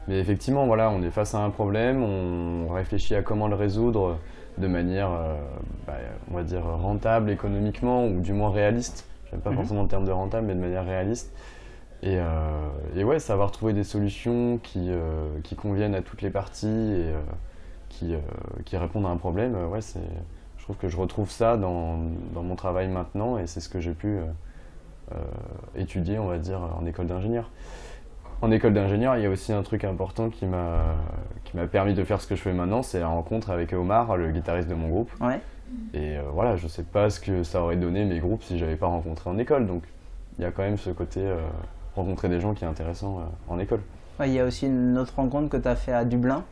Speaker 1: mais effectivement, voilà, on est face à un problème, on réfléchit à comment le résoudre de manière, bah, on va dire, rentable économiquement, ou du moins réaliste. J'aime pas mhm. forcément le terme de rentable, mais de manière réaliste. Et, euh, et, ouais, savoir trouver des solutions qui, euh, qui conviennent à toutes les parties et euh, qui, qui, répondent à un problème, ouais, c'est, trouve que je retrouve ça dans, dans mon travail maintenant et c'est ce que j'ai pu étudier, on va dire, en école d'ingénieur. En école d'ingénieur, il y a aussi un truc important qui m'a, permis de faire ce que je fais maintenant, c'est la rencontre avec Omar, le guitariste de mon groupe.
Speaker 2: Ouais.
Speaker 1: Et voilà, je sais pas ce que ça aurait donné mes groupes si j'avais pas rencontré en école. Donc il y a quand même ce côté rencontrer des gens qui est intéressant euh, en école.
Speaker 2: Il y a aussi une autre rencontre que tu as fait à Dublin,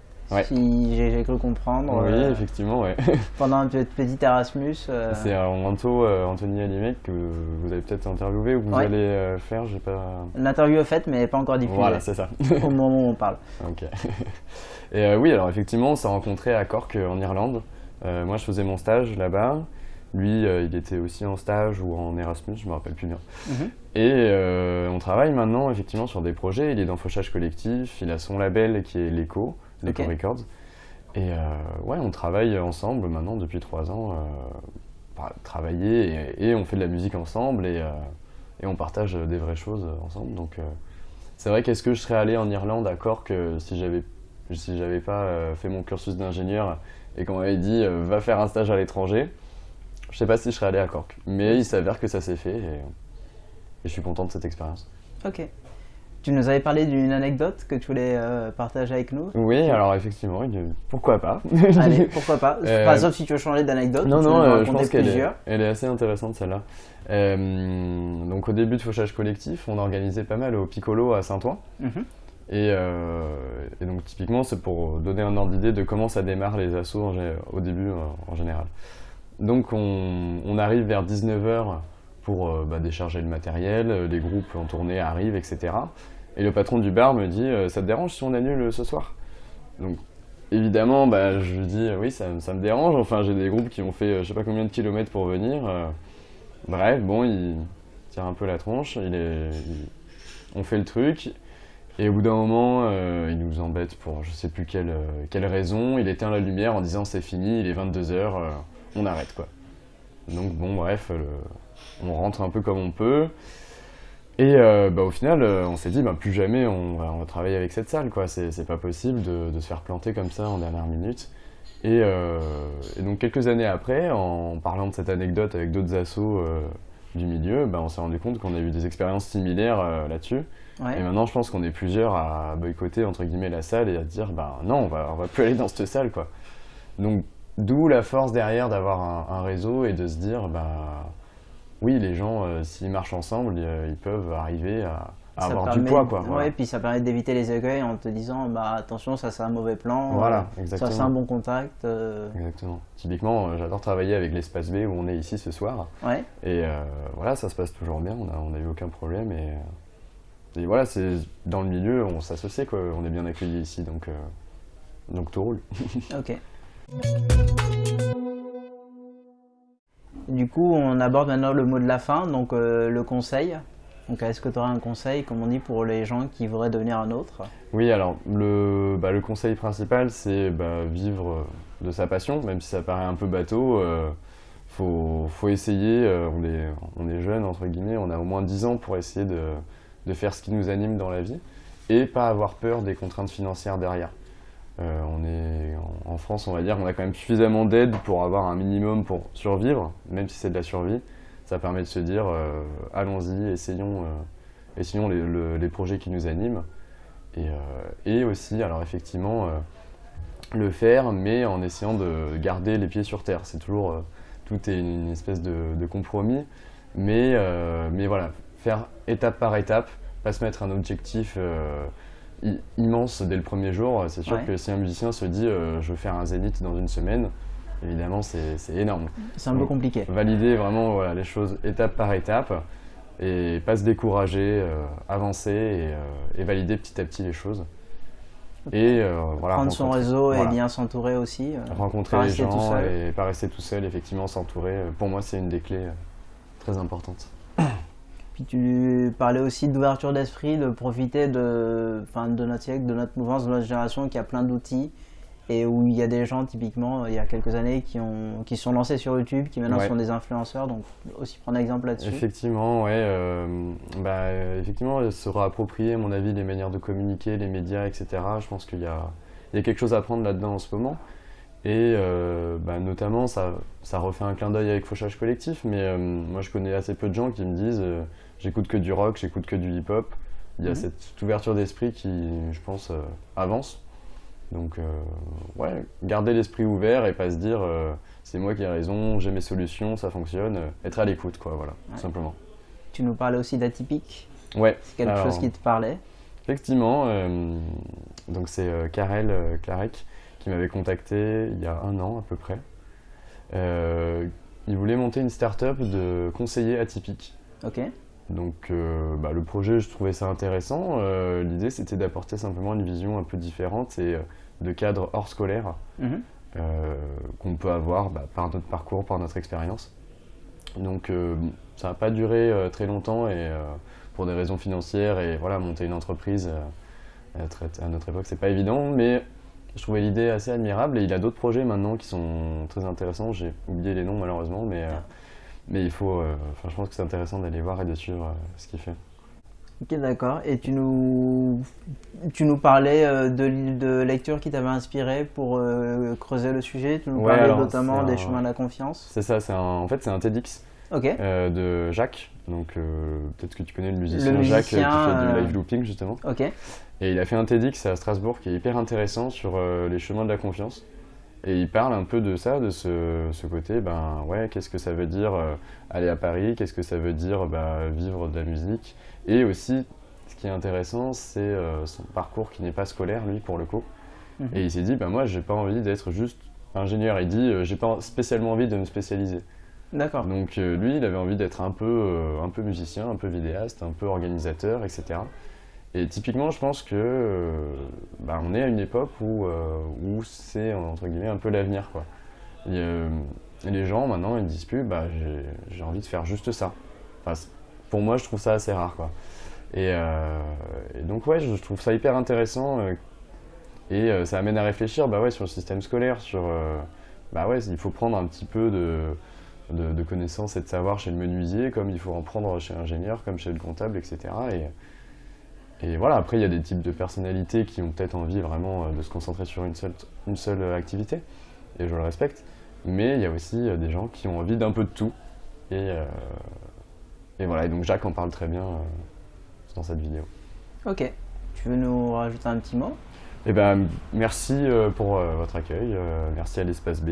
Speaker 2: si j'ai cru comprendre.
Speaker 1: Oui, euh, effectivement, ouais. (laughs)
Speaker 2: pendant un petit Erasmus.
Speaker 1: Euh. C'est Anto, Anthony Alimec que vous avez peut-être interviewé ou vous allez faire, j'ai pas.
Speaker 2: L'interview est faite, mais pas encore diffusée.
Speaker 1: Voilà, c'est ça. (laughs)
Speaker 2: au moment où on parle.
Speaker 1: Ok. (laughs) Et oui, alors effectivement, on s'est rencontré à Cork en Irlande. moi, je faisais mon stage là-bas. Lui, euh, il était aussi en stage ou en Erasmus, je me rappelle plus bien. Mhm. Et euh, on travaille maintenant effectivement sur des projets. Il est dans Fauchage Collectif, il a son label qui est l'ECO, l'ECO Records. Et euh, ouais, on travaille ensemble maintenant depuis trois ans, travailler et, on fait de la musique ensemble et, et, on partage des vraies choses ensemble. Donc c'est vrai qu'est-ce que je serais allé en Irlande à Cork si j'avais si j'avais pas fait mon cursus d'ingénieur et qu'on m'avait dit va faire un stage à l'étranger? Je sais pas si je serais allé à Cork, mais il s'avère que ça s'est fait et, je suis content de cette expérience.
Speaker 2: Ok. Tu nous avais parlé d'une anecdote que tu voulais euh, partager avec nous
Speaker 1: Oui, alors effectivement, pourquoi pas (laughs)
Speaker 2: Allez, (laughs) pourquoi pas euh, Pas sauf si tu veux changer d'anecdote.
Speaker 1: Non, non, euh, je pense qu'elle est, elle est assez intéressante celle-là. donc au début de Fauchage Collectif, on organisait pas mal au Piccolo à Saint-Ouen. Mhm. et, donc typiquement, c'est pour donner un ordre d'idée de comment ça démarre les assos au début en général. Donc on, arrive vers 19h pour euh, bah, décharger le matériel, euh, les groupes en tournée arrivent, etc. Et le patron du bar me dit euh, Ça te dérange si on annule ce soir ?» Donc évidemment, bah, je lui dis Oui, ça, me dérange. Enfin, j'ai des groupes qui ont fait je sais pas combien de kilomètres pour venir. bref, bon, il tire un peu la tronche, on fait le truc. Et au bout d'un moment, il nous embête pour je sais plus quelle, quelle raison. Il éteint la lumière en disant c'est fini, il est 22h, on arrête quoi. Donc bon bref, on rentre un peu comme on peut. Et euh, bah, au final, euh, on s'est dit, bah, plus jamais on va, travailler avec cette salle, quoi. C'est pas possible de, se faire planter comme ça en dernière minute. Euh, et, donc quelques années après, en parlant de cette anecdote avec d'autres assos du milieu, bah, on s'est rendu compte qu'on a eu des expériences similaires là-dessus. Et maintenant, je pense qu'on est plusieurs à boycotter entre guillemets la salle et à dire, bah non, on va, on va plus aller dans cette salle, quoi. Donc D'où la force derrière d'avoir un, réseau et de se dire, bah, oui, les gens, euh, s'ils marchent ensemble, euh, ils peuvent arriver à, avoir du poids. Quoi,
Speaker 2: ouais, puis ça permet d'éviter les écueils en te disant, bah, attention, ça c'est un mauvais plan,
Speaker 1: voilà, exactement.
Speaker 2: ça c'est un bon contact.
Speaker 1: Euh. Exactement. Typiquement, j'adore travailler avec l'espace B où on est ici ce soir.
Speaker 2: Ouais.
Speaker 1: Et voilà, ça se passe toujours bien, on n'a eu aucun problème. Et, et voilà, c'est dans le milieu, on s'associe, quoi, on est bien accueillis ici, donc, donc tout roule.
Speaker 2: ok. (laughs) Du coup, on aborde maintenant le mot de la fin, donc euh, le conseil. Donc, est-ce que tu aurais un conseil, comme on dit, pour les gens qui voudraient devenir un autre?
Speaker 1: Oui, alors le, bah, le conseil principal, c'est bah, vivre de sa passion, même si ça paraît un peu bateau. Euh, faut, essayer, euh, on, est, jeune, entre guillemets, on a au moins 10 ans pour essayer de faire ce qui nous anime dans la vie et pas avoir peur des contraintes financières derrière. Euh, on est en France, on va dire, on a quand même suffisamment d'aide pour avoir un minimum pour survivre, même si c'est de la survie. Ça permet de se dire, euh, allons-y, essayons, euh, essayons les, projets qui nous animent. Et, aussi, alors effectivement, le faire, mais en essayant de garder les pieds sur terre. C'est toujours, tout est une, espèce de, compromis, mais, mais voilà, faire étape par étape, pas se mettre un objectif immense dès le premier jour. C'est sûr
Speaker 2: Ouais.
Speaker 1: que si un musicien se dit euh, je veux faire un zénith dans une semaine, évidemment c'est énorme.
Speaker 2: C'est un peu
Speaker 1: Donc,
Speaker 2: compliqué.
Speaker 1: Valider vraiment voilà, les choses étape par étape et pas se décourager, euh, avancer et, euh, et valider petit à petit les choses. Et euh, voilà,
Speaker 2: Prendre son réseau
Speaker 1: voilà.
Speaker 2: et bien s'entourer aussi. euh,
Speaker 1: rencontrer les gens et pas rester tout seul, effectivement s'entourer. euh, Pour moi c'est une des clés euh, très importantes. (coughs)
Speaker 2: Puis tu parlais aussi d'ouverture d'esprit, de profiter de, enfin, de notre siècle, de notre mouvance, de notre génération qui a plein d'outils et où il y a des gens typiquement il y a quelques années qui ont qui sont lancés sur YouTube, qui maintenant
Speaker 1: Ouais.
Speaker 2: sont des influenceurs, donc aussi prendre exemple là-dessus.
Speaker 1: Effectivement, ouais. euh, bah, effectivement, se réapproprier, à mon avis, les manières de communiquer, les médias, etc. Je pense qu'il y a, il y a quelque chose à prendre là-dedans en ce moment. Et euh, bah, notamment, ça, ça refait un clin d'œil avec Fauchage Collectif, mais euh, moi je connais assez peu de gens qui me disent j'écoute que du rock, j'écoute que du hip-hop. Il y a
Speaker 2: Mhm.
Speaker 1: cette ouverture d'esprit qui, je pense, euh, avance. Donc, euh, ouais, garder l'esprit ouvert et pas se dire euh, c'est moi qui ai raison, j'ai mes solutions, ça fonctionne. être à l'écoute, quoi, voilà,
Speaker 2: Ouais.
Speaker 1: tout simplement.
Speaker 2: Tu nous parlais aussi d'atypique,
Speaker 1: Ouais,
Speaker 2: c'est quelque
Speaker 1: Alors,
Speaker 2: chose qui te parlait.
Speaker 1: effectivement, donc c'est Karel Clarek qui m'avait contacté il y a un an à peu près. Il voulait monter une start-up de conseillers atypiques.
Speaker 2: Ok.
Speaker 1: Donc euh, bah, le projet, je trouvais ça intéressant. Euh, L'idée, c'était d'apporter simplement une vision un peu différente et euh, de cadre hors scolaire
Speaker 2: Mhm.
Speaker 1: qu'on peut avoir bah, par notre parcours, par notre expérience. Donc ça n'a pas duré très longtemps et pour des raisons financières et voilà, monter une entreprise à, très- à notre époque, c'est pas évident, mais je trouvais l'idée assez admirable et il a d'autres projets maintenant qui sont très intéressants. J'ai oublié les noms malheureusement, mais, euh, mais il faut, euh, enfin, je pense que c'est intéressant d'aller voir et de suivre euh, ce qu'il fait.
Speaker 2: Ok, d'accord. Et tu nous, tu nous parlais euh, de, de lectures qui t'avaient inspiré pour euh, creuser le sujet. Tu nous
Speaker 1: Ouais,
Speaker 2: parlais notamment des
Speaker 1: un-
Speaker 2: chemins de la confiance.
Speaker 1: C'est ça, c'est un, en fait c'est un TEDx
Speaker 2: Ok.
Speaker 1: euh, de Jacques. Donc peut-être que tu connais le musicien,
Speaker 2: Le
Speaker 1: Jacques qui fait du live looping justement.
Speaker 2: Ok.
Speaker 1: Et il a fait un TEDx à Strasbourg qui est hyper intéressant sur les chemins de la confiance. Et il parle un peu de ça, de ce, ce côté, ben ouais, qu'est-ce que ça veut dire euh, aller à Paris, qu'est-ce que ça veut dire bah, vivre de la musique? Et aussi, ce qui est intéressant, c'est euh, son parcours qui n'est pas scolaire, lui, pour le coup.
Speaker 2: Mhm.
Speaker 1: Et il s'est dit, ben moi, j'ai pas envie d'être juste ingénieur. Il dit, euh, j'ai pas spécialement envie de me spécialiser.
Speaker 2: D'accord.
Speaker 1: Donc euh, lui, il avait envie d'être un peu, un peu musicien, un peu vidéaste, un peu organisateur, etc. Et typiquement, je pense que euh, bah, on est à une époque où, euh, où c'est entre guillemets un peu l'avenir, quoi. Euh, les gens maintenant, ils disent plus, bah j'ai- envie de faire juste ça. Pour moi, je trouve ça assez rare, quoi. Et, donc ouais, je trouve ça hyper intéressant et ça amène à réfléchir, bah ouais, sur le système scolaire, sur, bah ouais, il faut prendre un petit peu de de, connaissances et de savoir chez le menuisier, comme il faut en prendre chez l'ingénieur, comme chez le comptable, etc. Et, et voilà, après, il y a des types de personnalités qui ont peut-être envie vraiment euh, de se concentrer sur une seule, une seule euh, activité, et je le respecte. Mais il y a aussi euh, des gens qui ont envie d'un peu de tout. Et, euh, et voilà, et donc Jacques en parle très bien euh, dans cette vidéo.
Speaker 2: Ok. Tu veux nous rajouter un petit mot?
Speaker 1: Et ben, merci euh, pour votre accueil, merci à l'espace B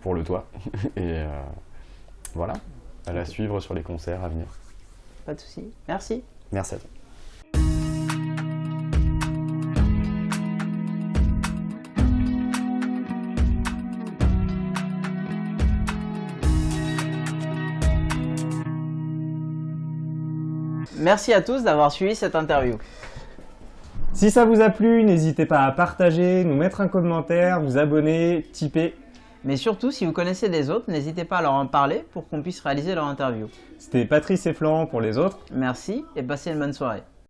Speaker 1: pour le toit. (laughs) et voilà, à la suivre sur les concerts à venir.
Speaker 2: Pas de souci. Merci.
Speaker 1: Merci à toi.
Speaker 2: Merci à tous d'avoir suivi cette interview.
Speaker 3: Si ça vous a plu, n'hésitez pas à partager, nous mettre un commentaire, vous abonner, tiper.
Speaker 2: Mais surtout, si vous connaissez des autres, n'hésitez pas à leur en parler pour qu'on puisse réaliser leur interview.
Speaker 3: C'était Patrice et Florent pour les autres.
Speaker 2: Merci et passez une bonne soirée.